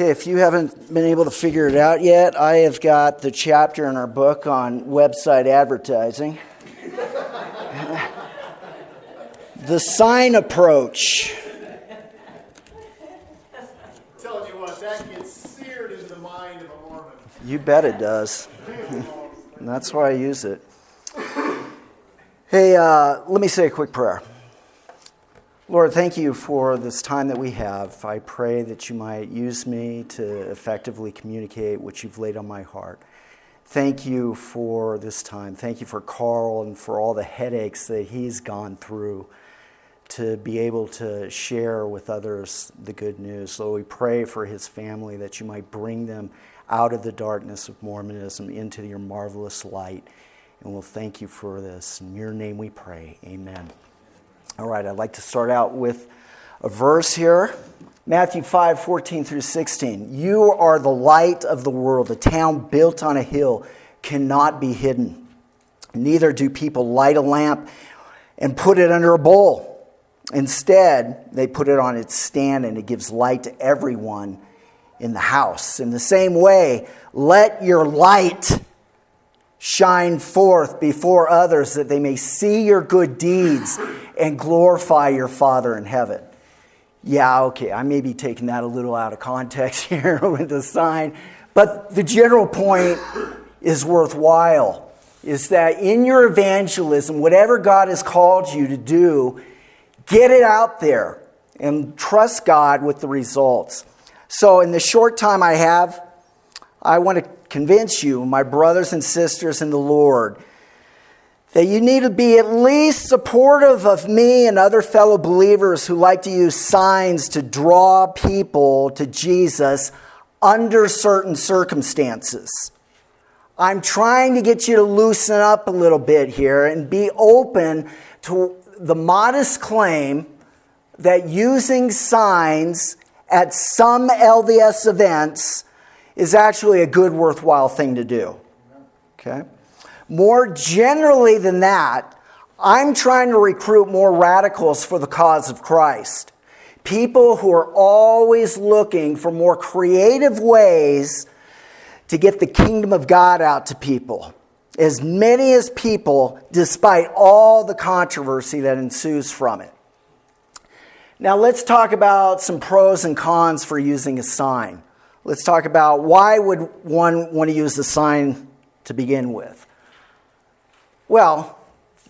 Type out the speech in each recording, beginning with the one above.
Okay, if you haven't been able to figure it out yet, I have got the chapter in our book on website advertising. the sign approach. telling you what, that gets seared into the mind of a Mormon. You bet it does. and that's why I use it. Hey, uh, let me say a quick prayer. Lord, thank you for this time that we have. I pray that you might use me to effectively communicate what you've laid on my heart. Thank you for this time. Thank you for Carl and for all the headaches that he's gone through to be able to share with others the good news. Lord, we pray for his family that you might bring them out of the darkness of Mormonism into your marvelous light. And we'll thank you for this. In your name we pray. Amen. All right, I'd like to start out with a verse here. Matthew 5, 14 through 16. You are the light of the world. A town built on a hill cannot be hidden. Neither do people light a lamp and put it under a bowl. Instead, they put it on its stand and it gives light to everyone in the house. In the same way, let your light shine forth before others that they may see your good deeds and glorify your Father in heaven. Yeah, okay, I may be taking that a little out of context here with the sign, but the general point is worthwhile. Is that in your evangelism, whatever God has called you to do, get it out there and trust God with the results. So, in the short time I have, I want to convince you, my brothers and sisters in the Lord, that you need to be at least supportive of me and other fellow believers who like to use signs to draw people to Jesus under certain circumstances. I'm trying to get you to loosen up a little bit here and be open to the modest claim that using signs at some LDS events is actually a good, worthwhile thing to do. Okay? More generally than that, I'm trying to recruit more radicals for the cause of Christ. People who are always looking for more creative ways to get the kingdom of God out to people. As many as people, despite all the controversy that ensues from it. Now, let's talk about some pros and cons for using a sign. Let's talk about why would one want to use the sign to begin with? Well,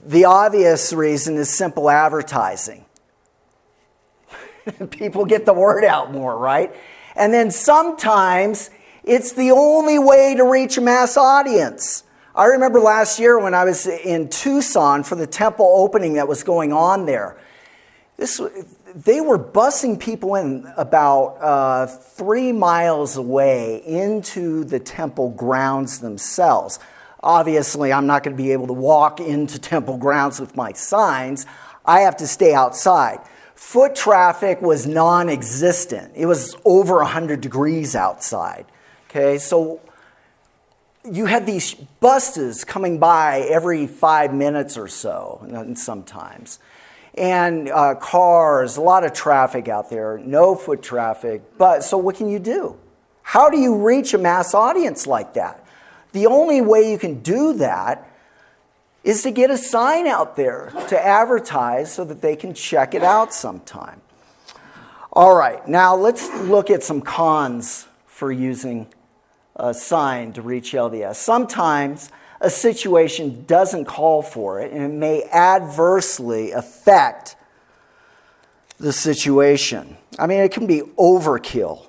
the obvious reason is simple advertising. People get the word out more, right? And then sometimes it's the only way to reach a mass audience. I remember last year when I was in Tucson for the temple opening that was going on there. This, they were busing people in about uh, three miles away into the temple grounds themselves. Obviously, I'm not going to be able to walk into temple grounds with my signs. I have to stay outside. Foot traffic was non existent, it was over 100 degrees outside. Okay, so you had these buses coming by every five minutes or so, and sometimes and uh, cars, a lot of traffic out there, no foot traffic. But so what can you do? How do you reach a mass audience like that? The only way you can do that is to get a sign out there to advertise so that they can check it out sometime. All right, now let's look at some cons for using a sign to reach LDS. Sometimes a situation doesn't call for it and it may adversely affect the situation. I mean, it can be overkill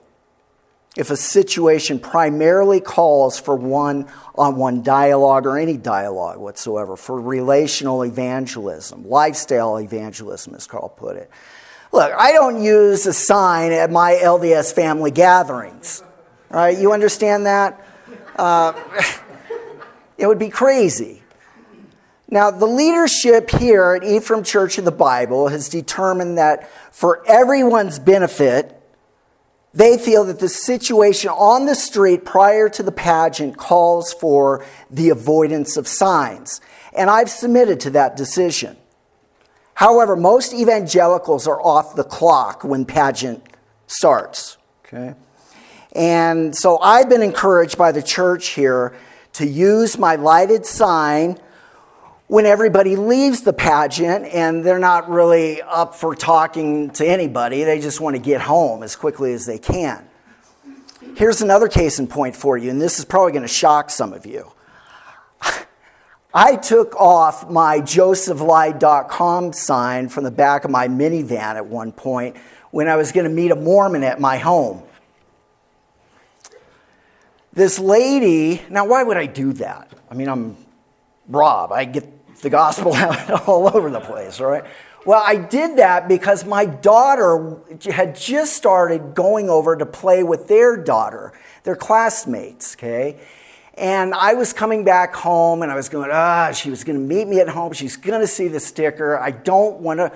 if a situation primarily calls for one on one dialogue or any dialogue whatsoever, for relational evangelism, lifestyle evangelism, as Carl put it. Look, I don't use a sign at my LDS family gatherings. Right? You understand that? Uh, It would be crazy. Now, the leadership here at Ephraim Church of the Bible has determined that for everyone's benefit, they feel that the situation on the street prior to the pageant calls for the avoidance of signs. And I've submitted to that decision. However, most evangelicals are off the clock when pageant starts. Okay? And so I've been encouraged by the church here to use my lighted sign when everybody leaves the pageant and they're not really up for talking to anybody. They just want to get home as quickly as they can. Here's another case in point for you, and this is probably going to shock some of you. I took off my josephlied.com sign from the back of my minivan at one point when I was going to meet a Mormon at my home. This lady, now why would I do that? I mean, I'm Rob, I get the gospel out all over the place, right? Well, I did that because my daughter had just started going over to play with their daughter, their classmates, okay? And I was coming back home and I was going, ah, she was going to meet me at home. She's going to see the sticker. I don't want to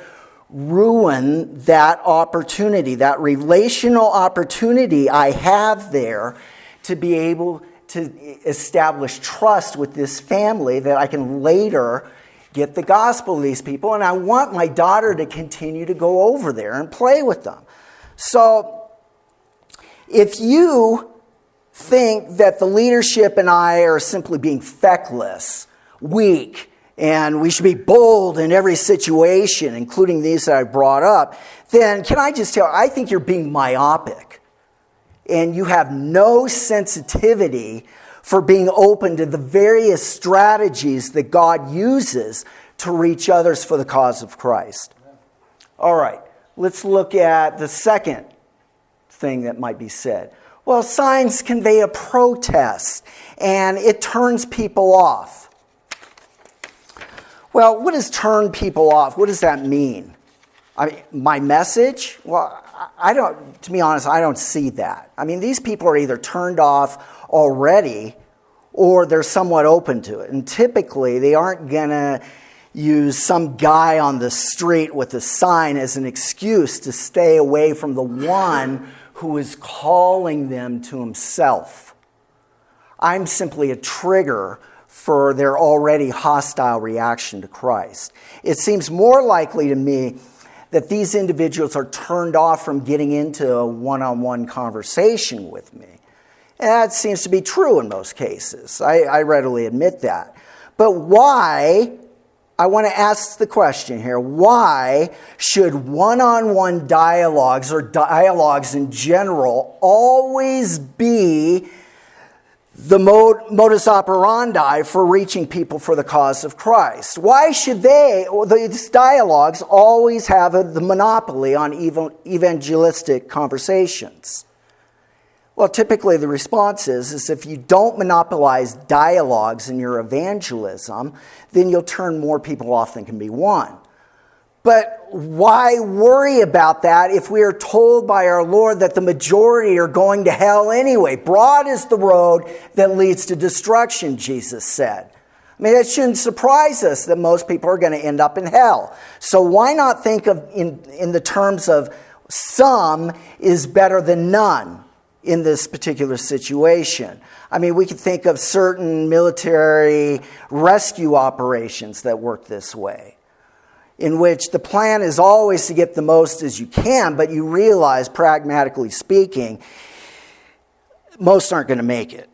ruin that opportunity, that relational opportunity I have there to be able to establish trust with this family that I can later get the gospel to these people. And I want my daughter to continue to go over there and play with them. So if you think that the leadership and I are simply being feckless, weak, and we should be bold in every situation, including these that I brought up, then can I just tell you, I think you're being myopic and you have no sensitivity for being open to the various strategies that God uses to reach others for the cause of Christ. All right, let's look at the second thing that might be said. Well, signs convey a protest and it turns people off. Well, what does turn people off? What does that mean? I mean, my message? Well, I don't, to be honest, I don't see that. I mean, these people are either turned off already or they're somewhat open to it. And typically, they aren't going to use some guy on the street with a sign as an excuse to stay away from the one who is calling them to himself. I'm simply a trigger for their already hostile reaction to Christ. It seems more likely to me that these individuals are turned off from getting into a one on one conversation with me. And that seems to be true in most cases. I, I readily admit that. But why I want to ask the question here why should one on one dialogues or dialogues in general always be the modus operandi for reaching people for the cause of Christ? Why should they, these dialogues, always have a, the monopoly on evangelistic conversations? Well, typically the response is, is if you don't monopolize dialogues in your evangelism, then you'll turn more people off than can be won. But why worry about that if we are told by our Lord that the majority are going to hell anyway? Broad is the road that leads to destruction, Jesus said. I mean, it shouldn't surprise us that most people are going to end up in hell. So why not think of in, in the terms of some is better than none? in this particular situation. I mean, we could think of certain military rescue operations that work this way, in which the plan is always to get the most as you can, but you realize, pragmatically speaking, most aren't going to make it.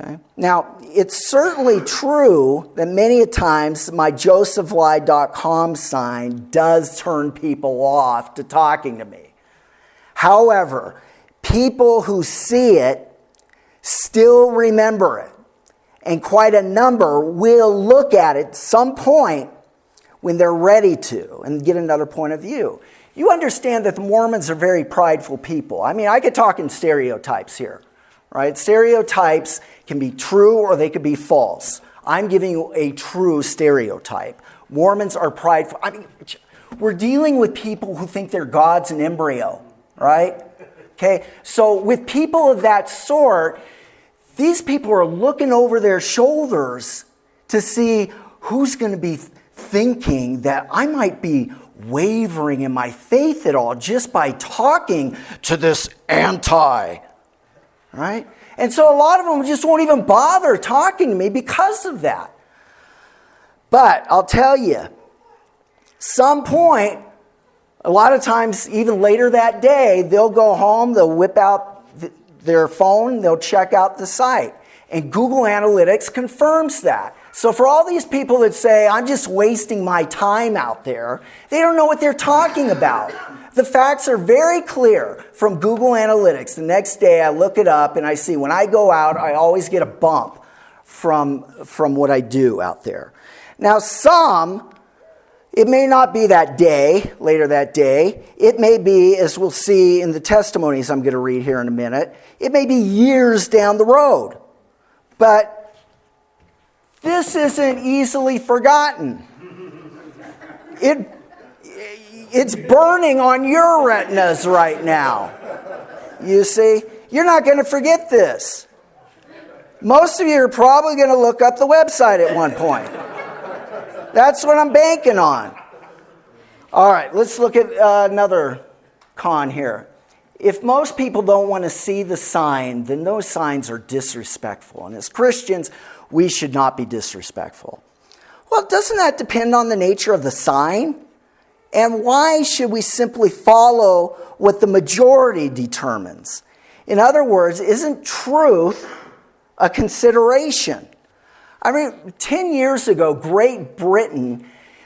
Okay? Now, it's certainly true that many a times my josephlied.com sign does turn people off to talking to me. However, people who see it still remember it. And quite a number will look at it some point when they're ready to and get another point of view. You understand that the Mormons are very prideful people. I mean, I could talk in stereotypes here, right? Stereotypes can be true or they could be false. I'm giving you a true stereotype. Mormons are prideful. I mean, we're dealing with people who think they're gods in embryo, right? Okay, so with people of that sort, these people are looking over their shoulders to see who's going to be thinking that I might be wavering in my faith at all just by talking to this anti, right? And so a lot of them just won't even bother talking to me because of that. But I'll tell you, some point a lot of times, even later that day, they'll go home, they'll whip out th- their phone, they'll check out the site. And Google Analytics confirms that. So for all these people that say, I'm just wasting my time out there, they don't know what they're talking about. The facts are very clear from Google Analytics. The next day I look it up and I see when I go out, I always get a bump from, from what I do out there. Now, some, it may not be that day, later that day. It may be, as we'll see in the testimonies I'm going to read here in a minute, it may be years down the road. But this isn't easily forgotten. It, it's burning on your retinas right now. You see? You're not going to forget this. Most of you are probably going to look up the website at one point. That's what I'm banking on. All right, let's look at uh, another con here. If most people don't want to see the sign, then those signs are disrespectful. And as Christians, we should not be disrespectful. Well, doesn't that depend on the nature of the sign? And why should we simply follow what the majority determines? In other words, isn't truth a consideration? I mean, 10 years ago, Great Britain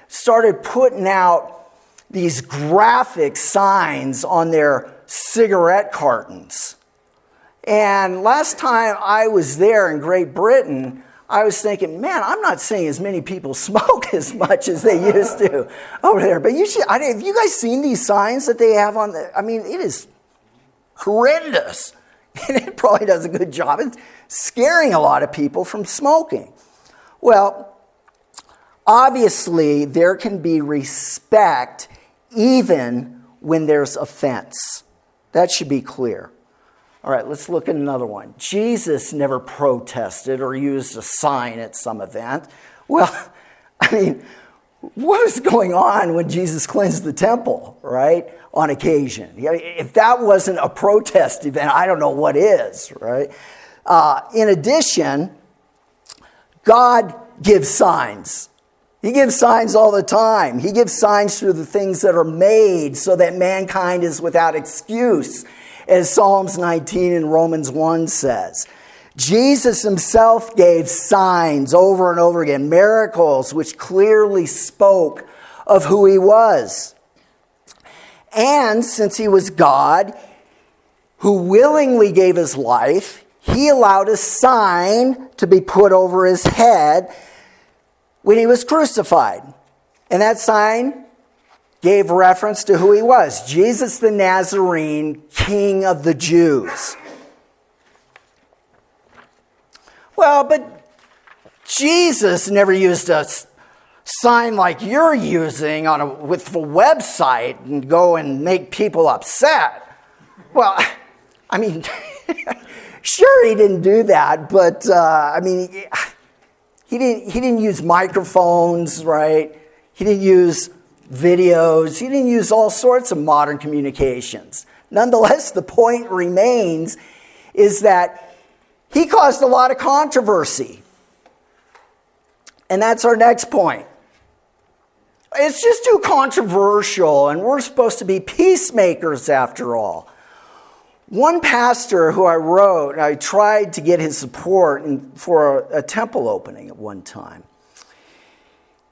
started putting out these graphic signs on their cigarette cartons. And last time I was there in Great Britain, I was thinking, man, I'm not seeing as many people smoke as much as they used to over there. But you should, I, have you guys seen these signs that they have on the, I mean, it is horrendous. And it probably does a good job. It's scaring a lot of people from smoking. Well, obviously, there can be respect even when there's offense. That should be clear. All right, let's look at another one. Jesus never protested or used a sign at some event. Well, I mean, what was going on when Jesus cleansed the temple, right? On occasion. If that wasn't a protest event, I don't know what is, right? Uh, in addition, God gives signs. He gives signs all the time. He gives signs through the things that are made so that mankind is without excuse, as Psalms 19 and Romans 1 says. Jesus himself gave signs over and over again, miracles which clearly spoke of who he was. And since he was God, who willingly gave his life, he allowed a sign to be put over his head when he was crucified. And that sign gave reference to who he was Jesus the Nazarene, King of the Jews. Well, but Jesus never used a sign like you're using on a, with a website and go and make people upset. Well, I mean, Sure, he didn't do that, but uh, I mean, he didn't, he didn't use microphones, right? He didn't use videos. He didn't use all sorts of modern communications. Nonetheless, the point remains is that he caused a lot of controversy. And that's our next point. It's just too controversial, and we're supposed to be peacemakers after all. One pastor who I wrote, I tried to get his support for a, a temple opening at one time.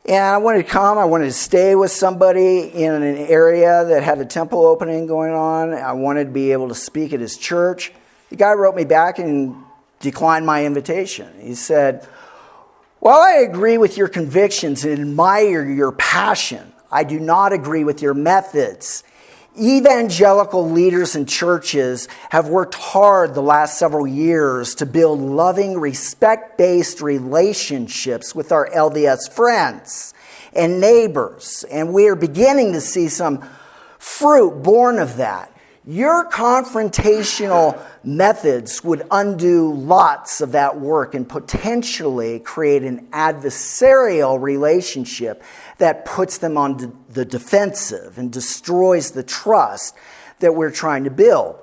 And I wanted to come, I wanted to stay with somebody in an area that had a temple opening going on. I wanted to be able to speak at his church. The guy wrote me back and declined my invitation. He said, While I agree with your convictions and admire your passion, I do not agree with your methods Evangelical leaders and churches have worked hard the last several years to build loving, respect based relationships with our LDS friends and neighbors, and we are beginning to see some fruit born of that. Your confrontational methods would undo lots of that work and potentially create an adversarial relationship that puts them on the defensive and destroys the trust that we're trying to build.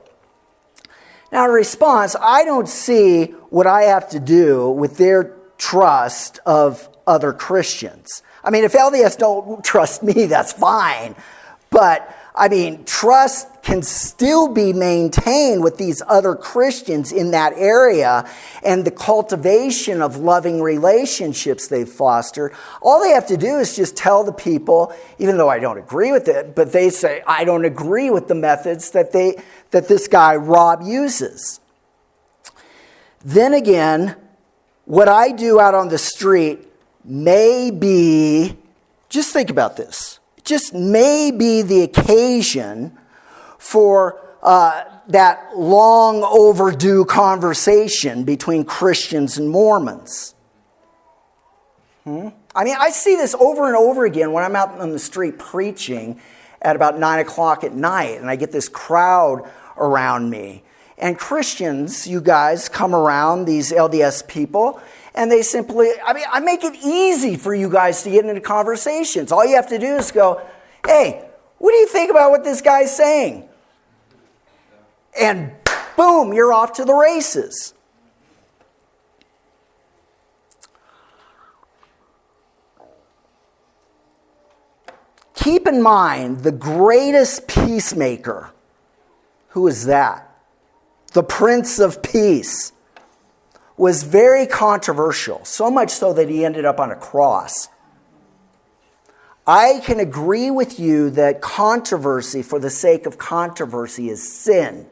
Now, in response, I don't see what I have to do with their trust of other Christians. I mean, if LDS don't trust me, that's fine. But I mean, trust can still be maintained with these other Christians in that area and the cultivation of loving relationships they've fostered. All they have to do is just tell the people, even though I don't agree with it, but they say, I don't agree with the methods that, they, that this guy, Rob, uses. Then again, what I do out on the street may be, just think about this just may be the occasion for uh, that long overdue conversation between Christians and Mormons. Hmm? I mean, I see this over and over again when I'm out on the street preaching at about 9 o'clock at night, and I get this crowd around me. And Christians, you guys, come around these LDS people, and they simply, I mean, I make it easy for you guys to get into conversations. All you have to do is go, hey, what do you think about what this guy's saying? And boom, you're off to the races. Keep in mind the greatest peacemaker. Who is that? The Prince of Peace was very controversial, so much so that he ended up on a cross. I can agree with you that controversy for the sake of controversy is sin.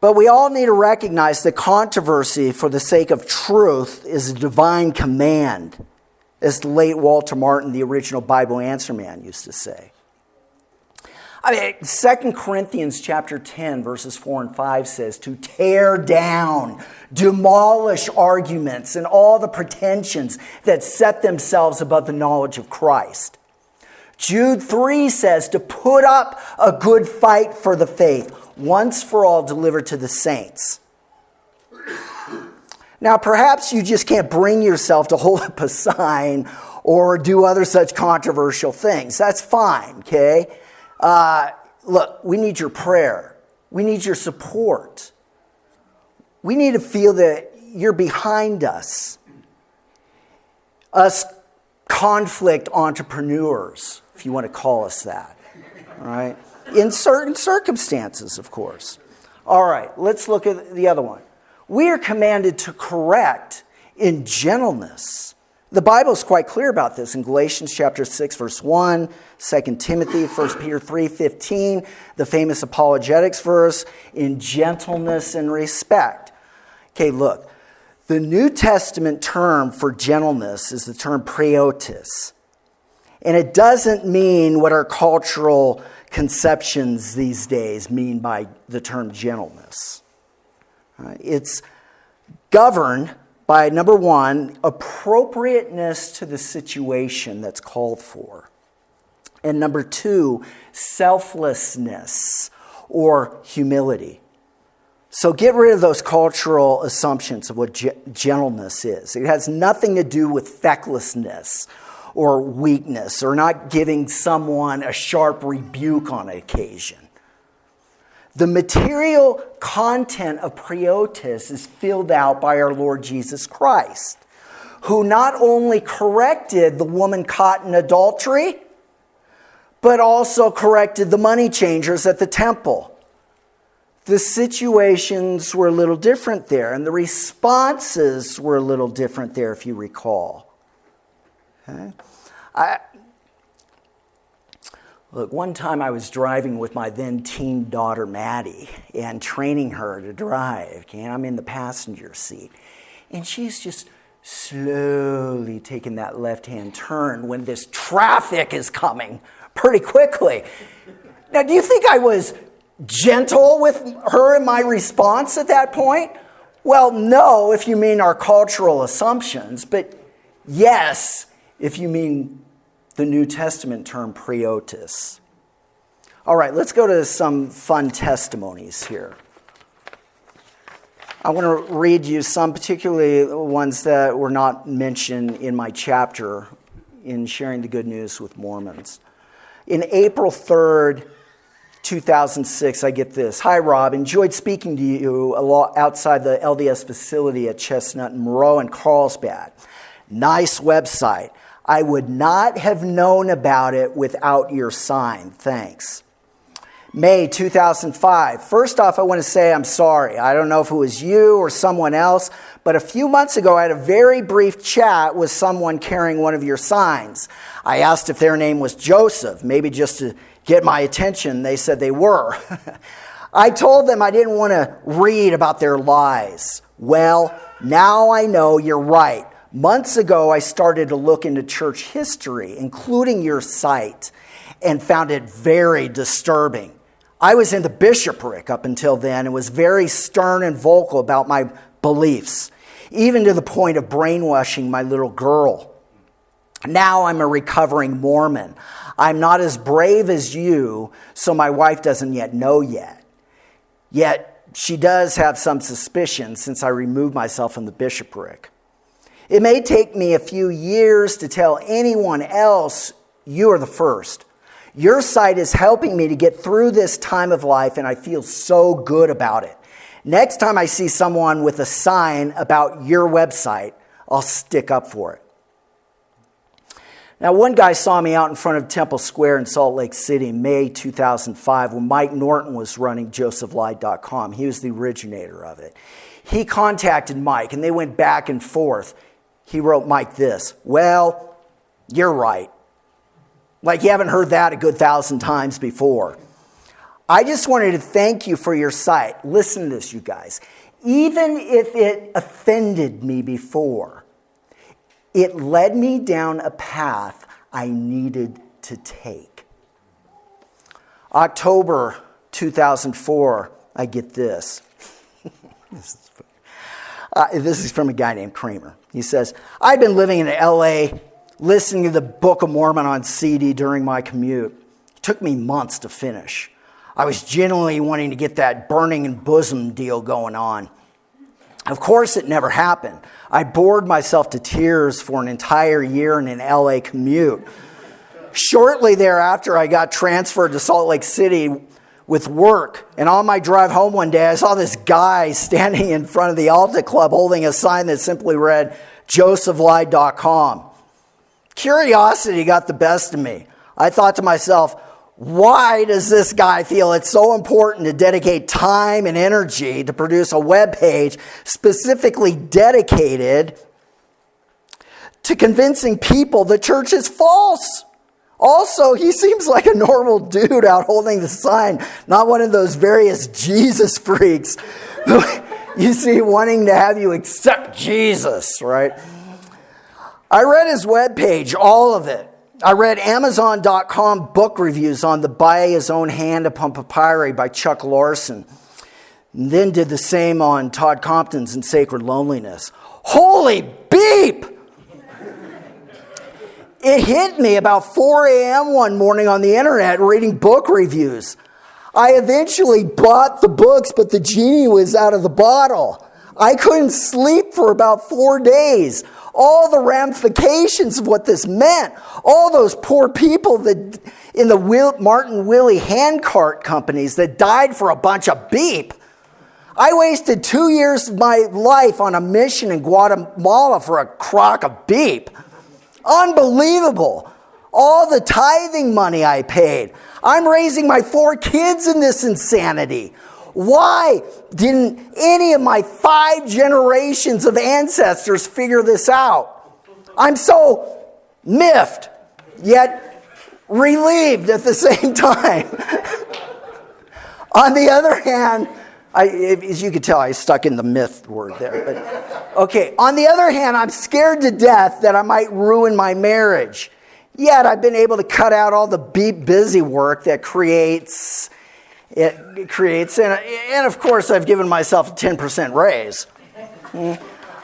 But we all need to recognize that controversy for the sake of truth is a divine command, as the late Walter Martin, the original Bible answer man, used to say. I mean, 2 Corinthians chapter 10, verses 4 and 5 says to tear down, demolish arguments and all the pretensions that set themselves above the knowledge of Christ. Jude 3 says to put up a good fight for the faith, once for all delivered to the saints. Now, perhaps you just can't bring yourself to hold up a sign or do other such controversial things. That's fine, okay? Uh, look, we need your prayer. We need your support. We need to feel that you're behind us. Us conflict entrepreneurs, if you want to call us that. All right? In certain circumstances, of course. All right, let's look at the other one. We are commanded to correct in gentleness. The Bible is quite clear about this in Galatians chapter 6 verse 1, 2 Timothy, 1 Peter 3, 15, the famous apologetics verse, in gentleness and respect. Okay, look. The New Testament term for gentleness is the term praeotis. And it doesn't mean what our cultural conceptions these days mean by the term gentleness. It's governed by number one, appropriateness to the situation that's called for. And number two, selflessness or humility. So get rid of those cultural assumptions of what gentleness is. It has nothing to do with fecklessness or weakness or not giving someone a sharp rebuke on occasion. The material content of praeotis is filled out by our Lord Jesus Christ, who not only corrected the woman caught in adultery, but also corrected the money changers at the temple. The situations were a little different there, and the responses were a little different there, if you recall. Okay? I, Look, one time I was driving with my then teen daughter Maddie and training her to drive. Okay, I'm in the passenger seat, and she's just slowly taking that left-hand turn when this traffic is coming pretty quickly. Now, do you think I was gentle with her in my response at that point? Well, no, if you mean our cultural assumptions, but yes, if you mean the New Testament term praeotis. All right, let's go to some fun testimonies here. I want to read you some, particularly ones that were not mentioned in my chapter in sharing the good news with Mormons. In April 3rd, 2006, I get this Hi, Rob. Enjoyed speaking to you outside the LDS facility at Chestnut and Moreau and Carlsbad. Nice website. I would not have known about it without your sign. Thanks. May 2005. First off, I want to say I'm sorry. I don't know if it was you or someone else, but a few months ago I had a very brief chat with someone carrying one of your signs. I asked if their name was Joseph, maybe just to get my attention. They said they were. I told them I didn't want to read about their lies. Well, now I know you're right. Months ago, I started to look into church history, including your site, and found it very disturbing. I was in the bishopric up until then and was very stern and vocal about my beliefs, even to the point of brainwashing my little girl. Now I'm a recovering Mormon. I'm not as brave as you, so my wife doesn't yet know yet. Yet she does have some suspicion since I removed myself from the bishopric. It may take me a few years to tell anyone else you are the first. Your site is helping me to get through this time of life, and I feel so good about it. Next time I see someone with a sign about your website, I'll stick up for it. Now, one guy saw me out in front of Temple Square in Salt Lake City in May 2005 when Mike Norton was running josephlied.com. He was the originator of it. He contacted Mike and they went back and forth. He wrote Mike this Well, you're right. Like you haven't heard that a good thousand times before. I just wanted to thank you for your site. Listen to this, you guys. Even if it offended me before, it led me down a path I needed to take. October 2004, I get this. this, is uh, this is from a guy named Kramer. He says, I've been living in LA listening to the Book of Mormon on CD during my commute. It took me months to finish. I was genuinely wanting to get that burning in bosom deal going on. Of course, it never happened. I bored myself to tears for an entire year in an LA commute. Shortly thereafter, I got transferred to Salt Lake City with work. And on my drive home one day, I saw this guy standing in front of the Alta Club holding a sign that simply read, josephlied.com. Curiosity got the best of me. I thought to myself, why does this guy feel it's so important to dedicate time and energy to produce a web page specifically dedicated to convincing people the church is false? Also, he seems like a normal dude out holding the sign, not one of those various Jesus freaks you see wanting to have you accept Jesus, right? I read his webpage, all of it. I read Amazon.com book reviews on The By His Own Hand Upon Papyri by Chuck Larson. And then did the same on Todd Compton's In Sacred Loneliness. Holy beep! It hit me about 4 a.m. one morning on the internet reading book reviews. I eventually bought the books, but the genie was out of the bottle. I couldn't sleep for about four days all the ramifications of what this meant. All those poor people that in the Will, Martin Willie handcart companies that died for a bunch of beep. I wasted two years of my life on a mission in Guatemala for a crock of beep. Unbelievable. All the tithing money I paid. I'm raising my four kids in this insanity. Why didn't any of my five generations of ancestors figure this out? I'm so miffed, yet relieved at the same time. On the other hand, I, as you can tell, I stuck in the myth word there. But, okay, on the other hand, I'm scared to death that I might ruin my marriage. Yet I've been able to cut out all the busy work that creates it creates. And, and of course, I've given myself a 10% raise. Hmm?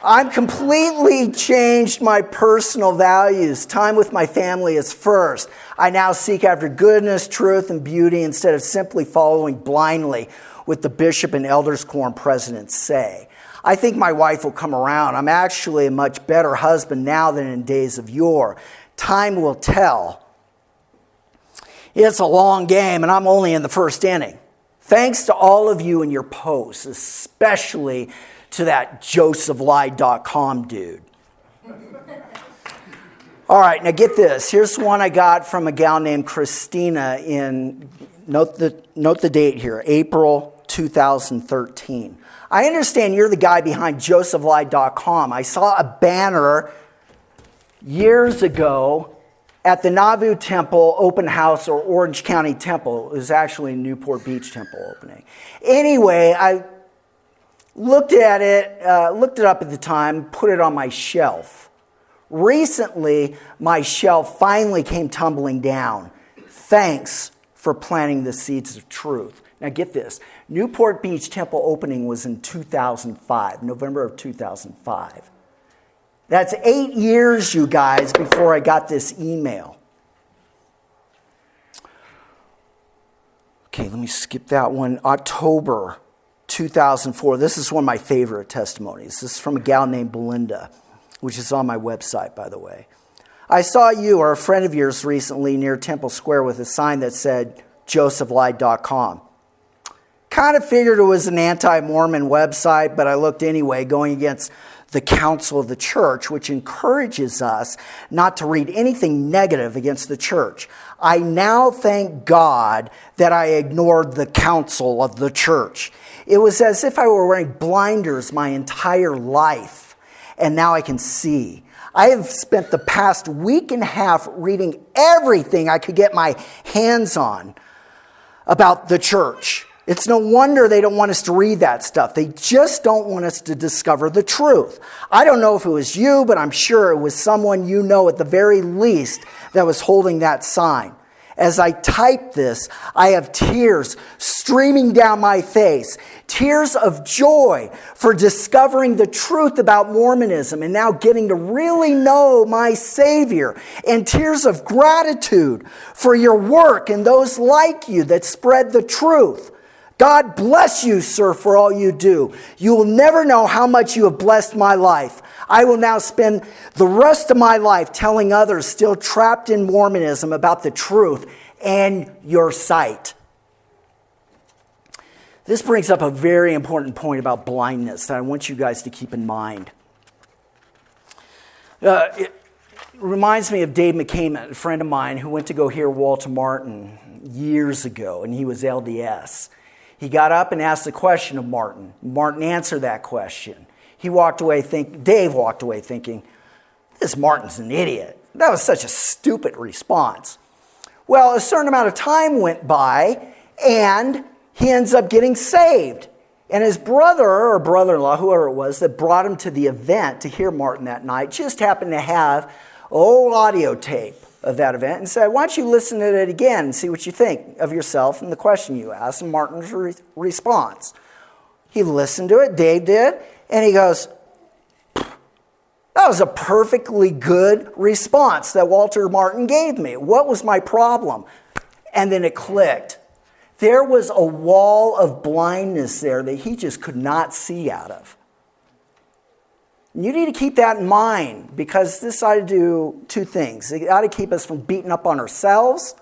I've completely changed my personal values. Time with my family is first. I now seek after goodness, truth, and beauty instead of simply following blindly what the bishop and elders quorum presidents say. I think my wife will come around. I'm actually a much better husband now than in days of yore. Time will tell. It's a long game, and I'm only in the first inning. Thanks to all of you and your posts, especially to that josephlied.com dude. All right, now get this. Here's one I got from a gal named Christina in, note the, note the date here, April 2013. I understand you're the guy behind josephlied.com. I saw a banner years ago at the Nauvoo Temple open house or Orange County Temple. It was actually Newport Beach Temple opening. Anyway, I looked at it, uh, looked it up at the time, put it on my shelf. Recently, my shelf finally came tumbling down. Thanks for planting the seeds of truth. Now, get this Newport Beach Temple opening was in 2005, November of 2005. That's eight years, you guys, before I got this email. Okay, let me skip that one. October 2004. This is one of my favorite testimonies. This is from a gal named Belinda, which is on my website, by the way. I saw you or a friend of yours recently near Temple Square with a sign that said josephlied.com. Kind of figured it was an anti Mormon website, but I looked anyway, going against the counsel of the church, which encourages us not to read anything negative against the church. I now thank God that I ignored the counsel of the church. It was as if I were wearing blinders my entire life, and now I can see. I have spent the past week and a half reading everything I could get my hands on about the church. It's no wonder they don't want us to read that stuff. They just don't want us to discover the truth. I don't know if it was you, but I'm sure it was someone you know at the very least that was holding that sign. As I type this, I have tears streaming down my face, tears of joy for discovering the truth about Mormonism and now getting to really know my Savior, and tears of gratitude for your work and those like you that spread the truth. God bless you, sir, for all you do. You will never know how much you have blessed my life. I will now spend the rest of my life telling others still trapped in Mormonism about the truth and your sight. This brings up a very important point about blindness that I want you guys to keep in mind. Uh, it reminds me of Dave McCain, a friend of mine who went to go hear Walter Martin years ago, and he was LDS. He got up and asked the question of Martin. Martin answered that question. He walked away think Dave walked away thinking, this Martin's an idiot. That was such a stupid response. Well, a certain amount of time went by and he ends up getting saved. And his brother or brother in law, whoever it was, that brought him to the event to hear Martin that night, just happened to have old audio tape of that event and said, Why don't you listen to it again and see what you think of yourself and the question you asked and Martin's re- response? He listened to it, Dave did, and he goes, That was a perfectly good response that Walter Martin gave me. What was my problem? And then it clicked. There was a wall of blindness there that he just could not see out of. You need to keep that in mind because this ought to do two things. It ought to keep us from beating up on ourselves.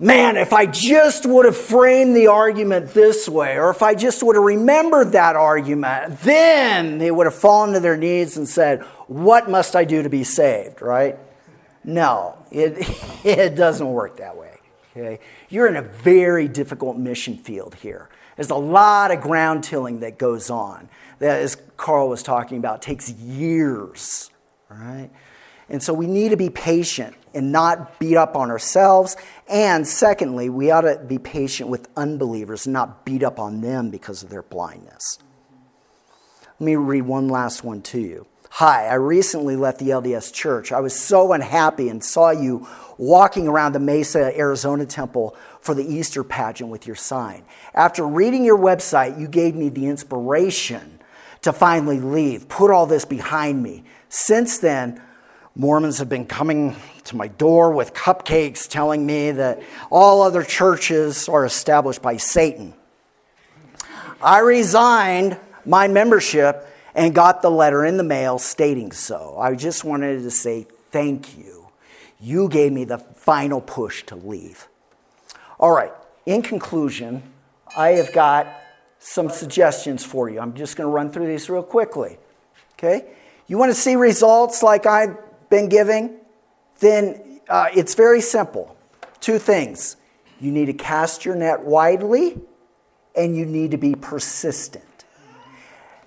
Man, if I just would have framed the argument this way, or if I just would have remembered that argument, then they would have fallen to their knees and said, What must I do to be saved? Right? No, it, it doesn't work that way. Okay? You're in a very difficult mission field here. There's a lot of ground tilling that goes on that, as Carl was talking about, takes years, right? And so we need to be patient and not beat up on ourselves. And secondly, we ought to be patient with unbelievers and not beat up on them because of their blindness. Let me read one last one to you. Hi, I recently left the LDS church. I was so unhappy and saw you walking around the Mesa, Arizona temple for the Easter pageant with your sign. After reading your website, you gave me the inspiration to finally leave, put all this behind me. Since then, Mormons have been coming to my door with cupcakes telling me that all other churches are established by Satan. I resigned my membership and got the letter in the mail stating so. I just wanted to say thank you. You gave me the final push to leave. All right, in conclusion, I have got some suggestions for you. I'm just going to run through these real quickly. Okay? You want to see results like I've been giving, then uh, it's very simple. Two things. You need to cast your net widely, and you need to be persistent.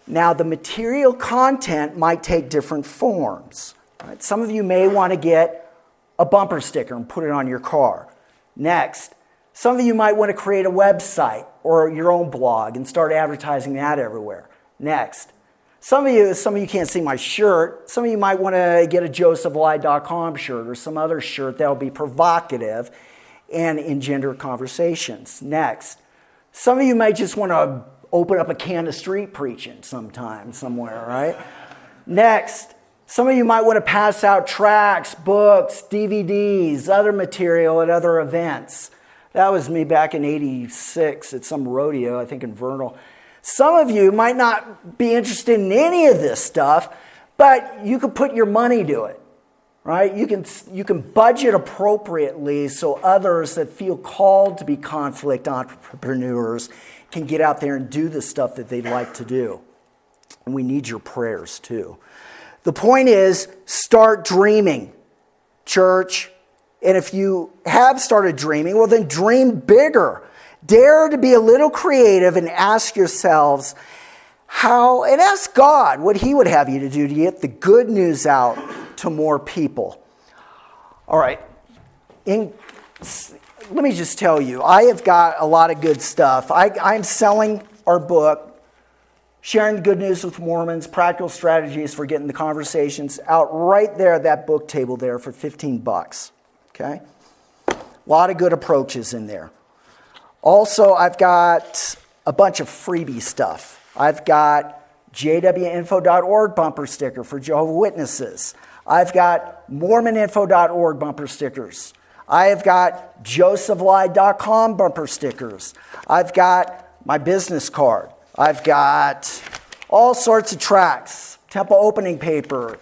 Now, the material content might take different forms. Right? Some of you may want to get a bumper sticker and put it on your car. Next, some of you might want to create a website or your own blog and start advertising that everywhere. Next, some of you, some of you can't see my shirt. Some of you might want to get a josephlied.com shirt or some other shirt that'll be provocative and engender conversations. Next, some of you might just want to open up a can of street preaching sometime, somewhere, right? Next, some of you might want to pass out tracts, books, DVDs, other material at other events. That was me back in 86 at some rodeo, I think in Vernal. Some of you might not be interested in any of this stuff, but you could put your money to it, right? You can, you can budget appropriately so others that feel called to be conflict entrepreneurs can get out there and do the stuff that they'd like to do. And we need your prayers too. The point is start dreaming, church. And if you have started dreaming, well, then dream bigger. Dare to be a little creative and ask yourselves how, and ask God what He would have you to do to get the good news out to more people. All right. In, let me just tell you, I have got a lot of good stuff. I, I'm selling our book, Sharing the Good News with Mormons Practical Strategies for Getting the Conversations, out right there at that book table there for 15 bucks. Okay? A lot of good approaches in there. Also, I've got a bunch of freebie stuff. I've got jwinfo.org bumper sticker for Jehovah Witnesses. I've got mormoninfo.org bumper stickers. I have got josephlied.com bumper stickers. I've got my business card. I've got all sorts of tracks, temple opening paper,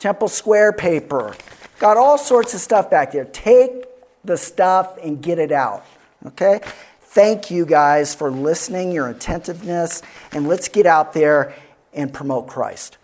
temple square paper. Got all sorts of stuff back there. Take the stuff and get it out. Okay? Thank you guys for listening, your attentiveness, and let's get out there and promote Christ.